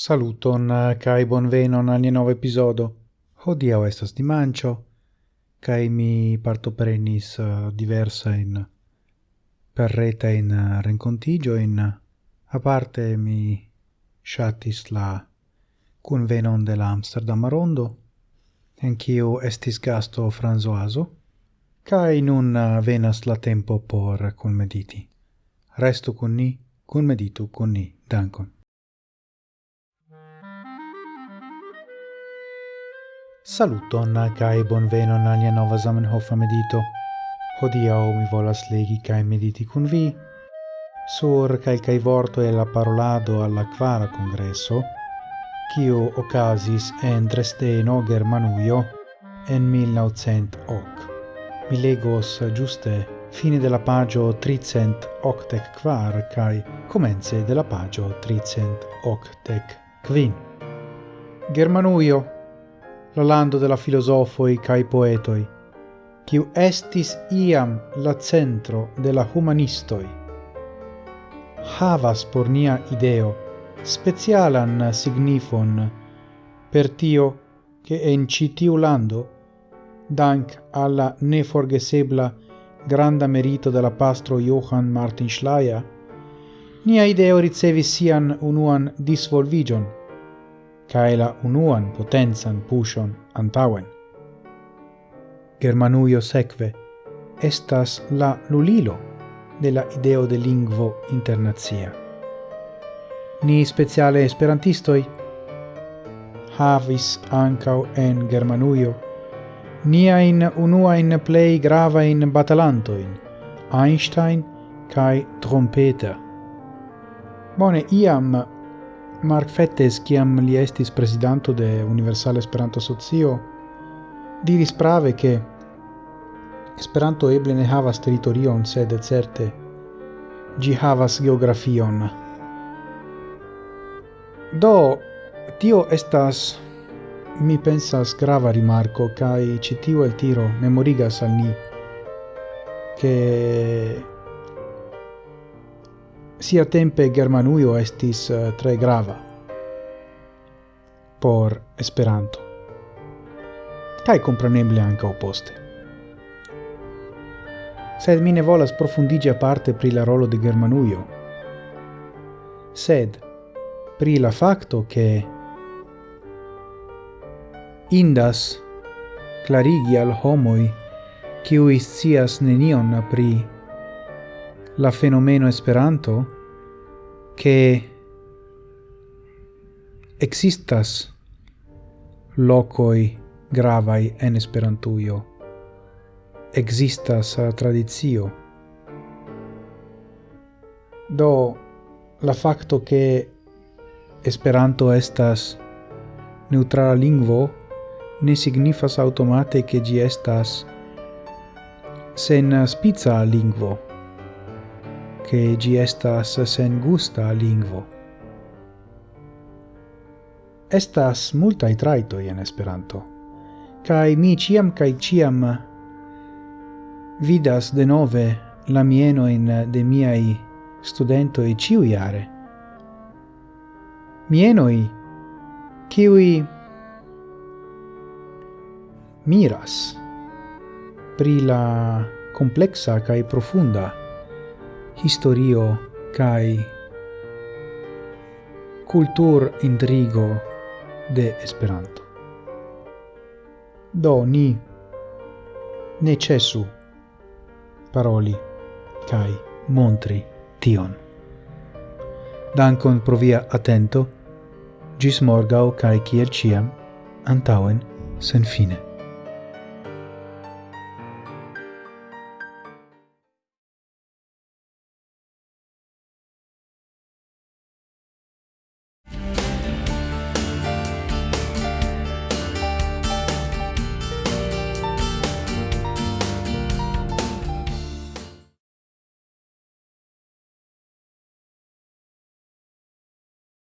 Saluton eh, kai bonvenon al nia nova epizodo. Hodiaŭ estas dimanĉo kaj mi partoprenis eh, diversa in per reta in renkontigio in aparte mi ŝatis la kunvenon de la Amsterdama Rondo en kiu estis gasto Franzoazo kai nun eh, venas la tempo por kunmediti. Restu kun ni, kunmeditu kun ni. Dankon. Saluton kaj bonvenon al nia nova Zamenhof medito. Hodiaŭ mi volas legi kai mediti kun vi sur kelkaj vortoj el la parolado al la kvara kongreso, kiu okazis en Dresdeno, Germanujo en 1908. Mi legos giuste fine della pagio 384 kvar kaj komence de la pagio 385. Germanujo la lando de la filosofoi cae poetoi, quiu estis iam la centro de la humanistoi. Havas por nia ideo specialan signifon per tio che en citiu lando, dank alla neforgesebla granda merito della pastro Johann Martin Schleyer, nia ideo ricevis sian unuan disvolvigion, cae la unuan potencan pushon antauen. Germanujo sekve estas la lulilo de la ideo de lingvo internazia. Ni speciale esperantistoi havis ancau en Germanujo niain unuain plei gravain batalantoin, Einstein kai Trompeter. Bone, iam Mark Fettes, kiam li estis presidanto de Universal Esperanto Socio, diris prave che Esperanto eble ne havas territorion, sed certe gi havas geografion. Do, tio estas, mi pensas, grava rimarco, cae citio el tiro memorigas al ni, che sia tempe Germanuio estis eh, tre grava por Esperanto Kai compreneble anche oposte. Sed mi ne volas profundigi parte pri la rolo de Germanuio. sed pri la facto che indas clarigi al homoi qui scias nenion pri la fenomeno Esperanto che existas locoi gravai en Esperantujo. Existas tradizio. Do la facto che Esperanto estas neutrala lingvo ne signifas automate che gi estas sen spizza lingvo che gi estas sengusta lingvo. Estas multai traitoi en Esperanto, cae mi ciam cae ciam vidas de nove la mienoin de miai studentoi ciu iare. Mienoi, ciui miras pri la complexa cae profunda historio kai cultur intrigo de Esperanto. Do ni necesu paroli kai montri tion. Dankon pro via atento, gis morgau kai kiel ciam, antauen sen fine.